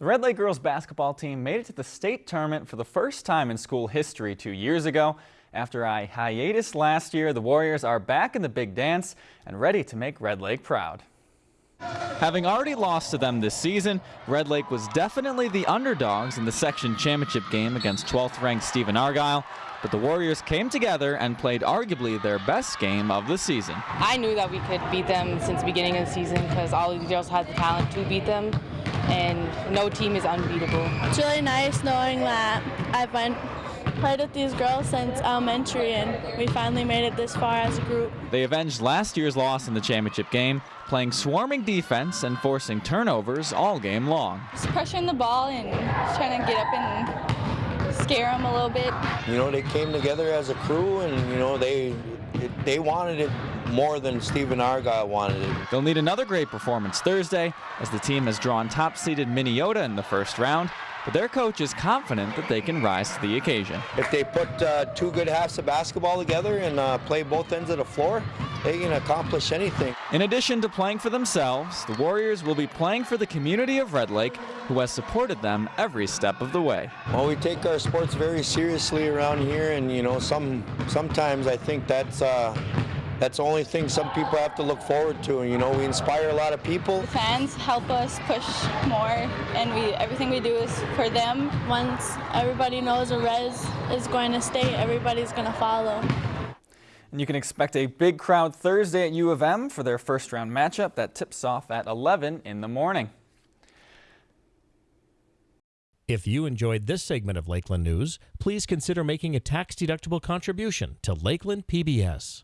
The Red Lake girls basketball team made it to the state tournament for the first time in school history two years ago. After a hiatus last year, the Warriors are back in the big dance and ready to make Red Lake proud. Having already lost to them this season, Red Lake was definitely the underdogs in the section championship game against 12th ranked Stephen Argyle, but the Warriors came together and played arguably their best game of the season. I knew that we could beat them since the beginning of the season because all of the girls had the talent to beat them and no team is unbeatable. It's really nice knowing that I've been played with these girls since elementary and we finally made it this far as a group. They avenged last year's loss in the championship game, playing swarming defense and forcing turnovers all game long. Just pressuring the ball and trying to get up and scare them a little bit. You know, they came together as a crew and, you know, they they wanted it more than Stephen Argyle wanted it. They'll need another great performance Thursday as the team has drawn top-seeded Minneota in the first round, but their coach is confident that they can rise to the occasion. If they put uh, two good halves of basketball together and uh, play both ends of the floor, they can accomplish anything. In addition to playing for themselves, the Warriors will be playing for the community of Red Lake, who has supported them every step of the way. Well, we take our sports very seriously around here, and you know, some sometimes I think that's uh, that's the only thing some people have to look forward to. You know, we inspire a lot of people. Fans help us push more, and we everything we do is for them. Once everybody knows a res is going to stay, everybody's going to follow. And you can expect a big crowd Thursday at U of M for their first round matchup that tips off at 11 in the morning. If you enjoyed this segment of Lakeland News, please consider making a tax-deductible contribution to Lakeland PBS.